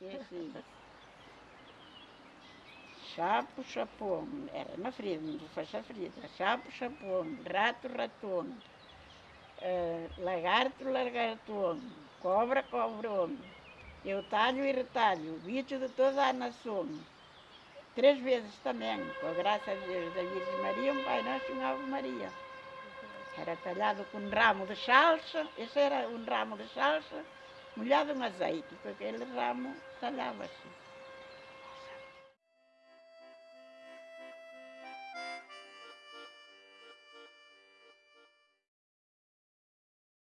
É assim. Chapo, chapão, era na frida, não faz a frida. Chapo, chapão, rato, ratão, eh, lagarto, lagartão, cobra, cobrão, eu talho e retalho, bicho de toda a nação. Três vezes também, com a graça de Deus da Virgem Maria, um Pai Nosso e uma Ave Maria. Era talhado com um ramo de salsa, esse era um ramo de salsa, molhado em azeite, com aquele ramo talhava-se.